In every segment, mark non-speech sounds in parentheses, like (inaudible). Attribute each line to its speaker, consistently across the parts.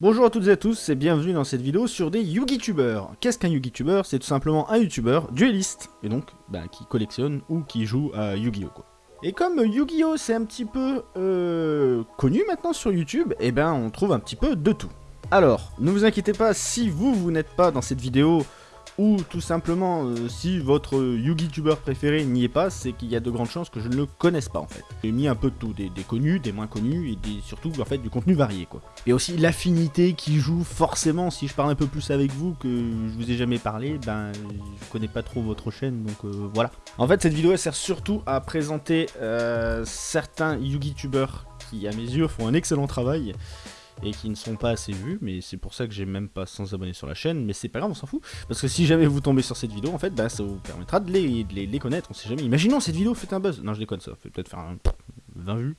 Speaker 1: Bonjour à toutes et à tous et bienvenue dans cette vidéo sur des Yugi-tubers. Qu'est-ce qu'un Yugi-tuber C'est tout simplement un YouTuber dueliste, et donc bah, qui collectionne ou qui joue à Yu-Gi-Oh! Et comme Yu-Gi-Oh! c'est un petit peu euh, connu maintenant sur YouTube, et eh ben on trouve un petit peu de tout. Alors, ne vous inquiétez pas, si vous, vous n'êtes pas dans cette vidéo ou tout simplement, euh, si votre Yugi-tuber préféré n'y est pas, c'est qu'il y a de grandes chances que je ne le connaisse pas en fait. J'ai mis un peu de tout, des, connus, des moins connus, et surtout en fait du contenu varié quoi. Et aussi l'affinité qui joue forcément, si je parle un peu plus avec vous que je vous ai jamais parlé, ben je connais pas trop votre chaîne, donc euh, voilà. En fait cette vidéo elle sert surtout à présenter euh, certains Yugi-tubers qui à mes yeux font un excellent travail, et qui ne sont pas assez vus, mais c'est pour ça que j'ai même pas 100 abonnés sur la chaîne, mais c'est pas grave, on s'en fout, parce que si jamais vous tombez sur cette vidéo, en fait, bah, ça vous permettra de les, les, connaître, on sait jamais. Imaginons cette vidéo fait un buzz, non je déconne, ça fait peut-être faire un 20 vues,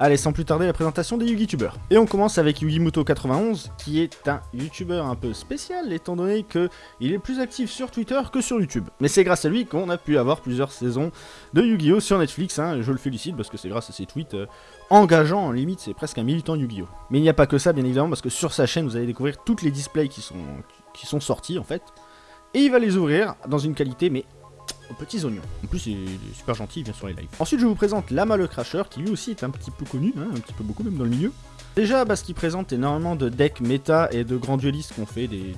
Speaker 1: Allez, sans plus tarder, la présentation des Yugi-tubers. Et on commence avec Yugimoto91, qui est un YouTuber un peu spécial, étant donné que il est plus actif sur Twitter que sur YouTube. Mais c'est grâce à lui qu'on a pu avoir plusieurs saisons de Yu-Gi-Oh! sur Netflix, hein, je le félicite parce que c'est grâce à ses tweets euh, engageants, en limite, c'est presque un militant Yu-Gi-Oh! Mais il n'y a pas que ça, bien évidemment, parce que sur sa chaîne, vous allez découvrir toutes les displays qui sont, qui sont sortis, en fait. Et il va les ouvrir dans une qualité, mais aux petits oignons. En plus, il est super gentil, il vient sur les lives. Ensuite, je vous présente Lama le Crasher, qui lui aussi est un petit peu connu, hein, un petit peu beaucoup même dans le milieu. Déjà parce qu'il présente énormément de decks méta et de grands duelistes qui ont fait des,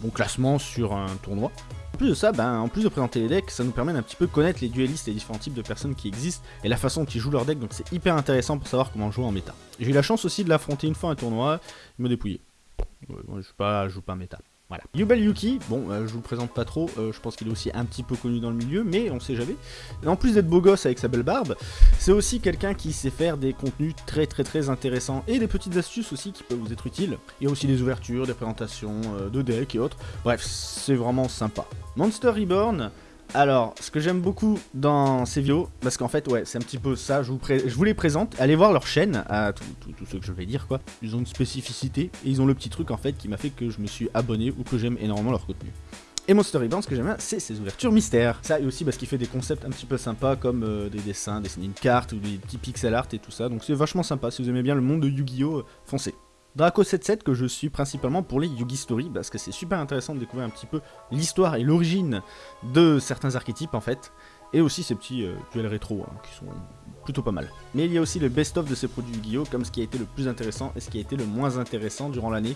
Speaker 1: bons classements sur un tournoi. En plus de ça, ben, en plus de présenter les decks, ça nous permet d'un petit peu connaître les duelistes et les différents types de personnes qui existent et la façon dont ils jouent leur deck, donc c'est hyper intéressant pour savoir comment jouer en méta. J'ai eu la chance aussi de l'affronter une fois un tournoi, il me dépouillait. je, joue pas, je joue pas méta. Voilà. Yubel Yuki, bon, euh, je vous le présente pas trop, euh, je pense qu'il est aussi un petit peu connu dans le milieu, mais on sait jamais. en plus d'être beau gosse avec sa belle barbe, c'est aussi quelqu'un qui sait faire des contenus très très très intéressants et des petites astuces aussi qui peuvent vous être utiles. Il y a aussi des ouvertures, des présentations euh, de decks et autres. Bref, c'est vraiment sympa. Monster Reborn, alors, ce que j'aime beaucoup dans ces vidéos, parce qu'en fait, ouais, c'est un petit peu ça, je vous, les présente, allez voir leur chaîne, à tout, ce que je vais dire, quoi. Ils ont une spécificité, et ils ont le petit truc, en fait, qui m'a fait que je me suis abonné, ou que j'aime énormément leur contenu. Et Monster Reborn, ce que j'aime bien, c'est ses ouvertures mystères. Ça, et aussi parce qu'il fait des concepts un petit peu sympas, comme euh, des dessins, dessiner une carte, ou des petits pixel art et tout ça, donc c'est vachement sympa, si vous aimez bien le monde de Yu-Gi-Oh, euh, foncez. Draco77 que je suis principalement pour les Yugi Story parce que c'est super intéressant de découvrir un petit peu l'histoire et l'origine de certains archétypes en fait et aussi ces petits euh, duels rétro hein, qui sont plutôt pas mal. Mais il y a aussi le best-of de ces produits Yu-Gi-Oh comme ce qui a été le plus intéressant et ce qui a été le moins intéressant durant l'année.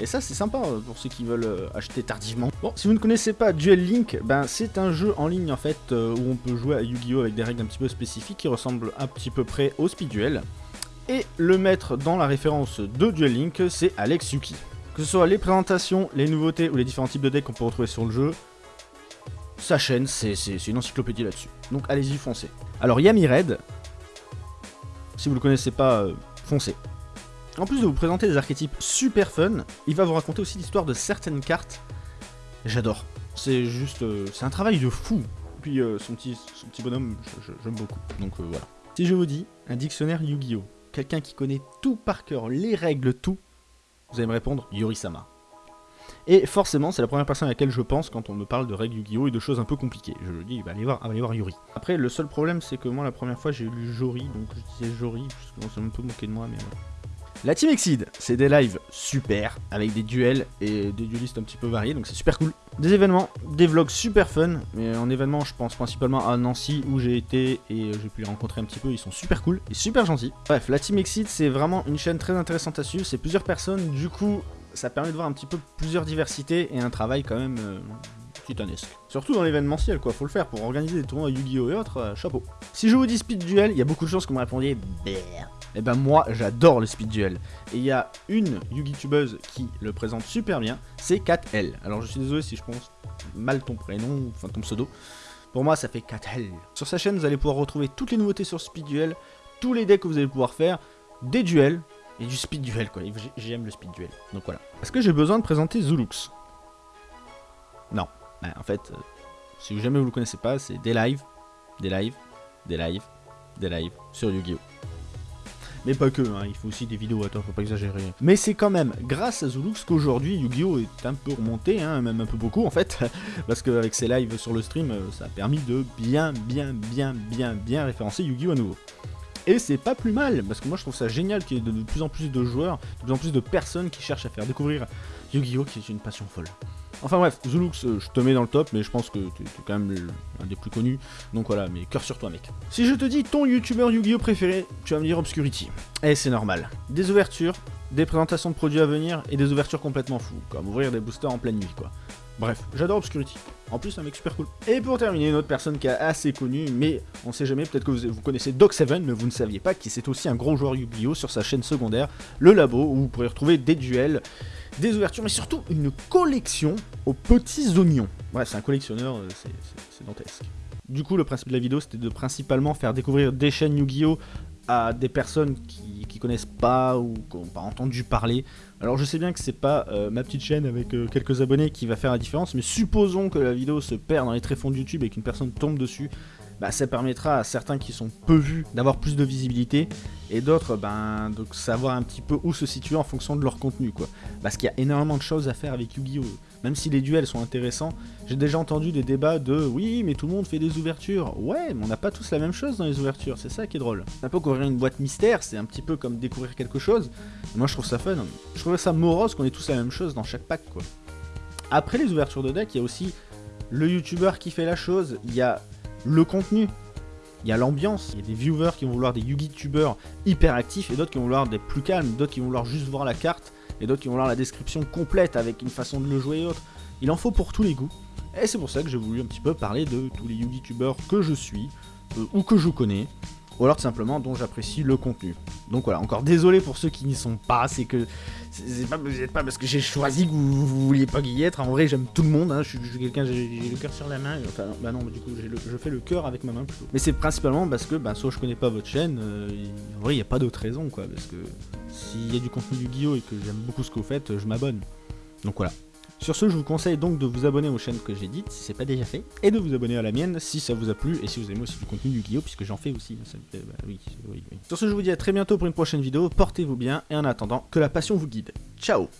Speaker 1: Et ça c'est sympa euh, pour ceux qui veulent euh, acheter tardivement. Bon, si vous ne connaissez pas Duel Link, ben c'est un jeu en ligne en fait où on peut jouer à Yu-Gi-Oh avec des règles un petit peu spécifiques qui ressemblent un petit peu près au Speed Duel. Et le maître dans la référence de Duel Link, c'est Alex Yuki. Que ce soit les présentations, les nouveautés ou les différents types de decks qu'on peut retrouver sur le jeu, sa chaîne, c'est une encyclopédie là-dessus. Donc allez-y, foncez. Alors Yami Red, si vous le connaissez pas, euh, foncez. En plus de vous présenter des archétypes super fun, il va vous raconter aussi l'histoire de certaines cartes. J'adore. C'est juste... Euh, c'est un travail de fou. Puis euh, son, petit, son petit bonhomme, j'aime beaucoup. Donc voilà. Si je vous dis un dictionnaire Yu-Gi-Oh! Quelqu'un qui connaît tout par cœur, les règles, tout, vous allez me répondre Yuri-sama. Et forcément, c'est la première personne à laquelle je pense quand on me parle de règles Yu-Gi-Oh! et de choses un peu compliquées. Je le dis, bah, allez voir, voir Yuri. Après, le seul problème, c'est que moi, la première fois, j'ai lu Jori, donc je disais Jori, parce qu'on s'est un peu moqué de moi, mais voilà. La Team Exceed, c'est des lives super, avec des duels et des duelistes un petit peu variés, donc c'est super cool. Des événements, des vlogs super fun, mais en événement je pense principalement à Nancy où j'ai été et j'ai pu les rencontrer un petit peu, ils sont super cool et super gentils. Bref, la Team Exceed c'est vraiment une chaîne très intéressante à suivre, c'est plusieurs personnes, du coup ça permet de voir un petit peu plusieurs diversités et un travail quand même euh, Surtout dans l'événementiel quoi, faut le faire pour organiser des tournois Yu-Gi-Oh et autres, euh, chapeau. Si je vous dis Speed Duel, il y a beaucoup de chances que vous me répondiez et eh ben moi j'adore le speed duel. Et il y a une Yugi-tubeuse qui le présente super bien, c'est 4L. Alors je suis désolé si je pense mal ton prénom, enfin ton pseudo. Pour moi ça fait 4L. Sur sa chaîne vous allez pouvoir retrouver toutes les nouveautés sur speed duel, tous les decks que vous allez pouvoir faire, des duels, et du speed duel quoi, j'aime le speed duel. Donc voilà. Est-ce que j'ai besoin de présenter Zulux? Non. Ben, en fait, euh, si jamais vous le connaissez pas, c'est des lives, des lives, des lives, des lives sur Yu-Gi-Oh! Mais pas que, hein, il faut aussi des vidéos, attends, faut pas exagérer. Mais c'est quand même grâce à Zulux qu'aujourd'hui Yu-Gi-Oh est un peu remonté, hein, même un peu beaucoup en fait, (laughs) parce qu'avec ses lives sur le stream, euh, ça a permis de bien, bien, bien, bien, bien référencer Yu-Gi-Oh à nouveau. Et c'est pas plus mal, parce que moi je trouve ça génial qu'il y ait de plus en plus de joueurs, de plus en plus de personnes qui cherchent à faire découvrir Yu-Gi-Oh! qui est une passion folle. Enfin bref, Zulux, euh, je te mets dans le top, mais je pense que tu es quand même un des plus connus. Donc voilà, mais cœur sur toi, mec. Si je te dis ton youtubeur Yu-Gi-Oh préféré, tu vas me dire Obscurity. Et c'est normal. Des ouvertures, des présentations de produits à venir et des ouvertures complètement fous, comme ouvrir des boosters en pleine nuit, quoi. Bref, j'adore Obscurity. En plus, un mec super cool. Et pour terminer, une autre personne qui est assez connue, mais on sait jamais, peut-être que vous, connaissez Doc7, mais vous ne saviez pas qu'il c'est aussi un gros joueur Yu-Gi-Oh! sur sa chaîne secondaire, Le Labo, où vous pourrez retrouver des duels, des ouvertures, mais surtout une collection aux petits oignons. Bref, c'est un collectionneur, euh, c'est dantesque. Du coup, le principe de la vidéo, c'était de principalement faire découvrir des chaînes Yu-Gi-Oh! à des personnes qui, qui, connaissent pas ou qui n'ont pas entendu parler. Alors je sais bien que c'est pas euh, ma petite chaîne avec euh, quelques abonnés qui va faire la différence, mais supposons que la vidéo se perd dans les tréfonds de YouTube et qu'une personne tombe dessus, bah, ça permettra à certains qui sont peu vus d'avoir plus de visibilité et d'autres ben, de savoir un petit peu où se situer en fonction de leur contenu quoi. Parce qu'il y a énormément de choses à faire avec Yu-Gi-Oh! Même si les duels sont intéressants, j'ai déjà entendu des débats de oui mais tout le monde fait des ouvertures. Ouais mais on n'a pas tous la même chose dans les ouvertures, c'est ça qui est drôle. Un peu ouvrir une boîte mystère, c'est un petit peu comme découvrir quelque chose. moi je trouve ça fun. Je trouve ça morose qu'on ait tous la même chose dans chaque pack quoi. Après les ouvertures de deck, il y a aussi le youtubeur qui fait la chose, il y a le contenu. Il y a l'ambiance, il y a des viewers qui vont vouloir des Yugi-tubeurs hyper actifs et d'autres qui vont vouloir des plus calmes, d'autres qui vont vouloir juste voir la carte et d'autres qui vont vouloir la description complète avec une façon de le jouer et autres. Il en faut pour tous les goûts. Et c'est pour ça que j'ai voulu un petit peu parler de tous les Yugi-tubeurs que je suis euh, ou que je connais ou alors tout simplement dont j'apprécie le contenu. Donc voilà, encore désolé pour ceux qui n'y sont pas, c'est que c'est pas, pas parce que j'ai choisi que vous, vouliez pas y être, en vrai j'aime tout le monde, hein. je, suis, quelqu'un, j'ai le cœur sur la main, enfin bah non, du coup je fais le cœur avec ma main plutôt. Mais c'est principalement parce que bah, soit je connais pas votre chaîne, euh, en vrai il n'y a pas d'autre raison quoi, parce que s'il y a du contenu du Guillaume et que j'aime beaucoup ce que vous faites, je m'abonne. Donc voilà. Sur ce, je vous conseille donc de vous abonner aux chaînes que j'ai dites, si c'est pas déjà fait, et de vous abonner à la mienne si ça vous a plu, et si vous aimez aussi du contenu du Guillaume, puisque j'en fais aussi. Bah oui, oui. Sur ce, je vous dis à très bientôt pour une prochaine vidéo, portez-vous bien, et en attendant, que la passion vous guide. Ciao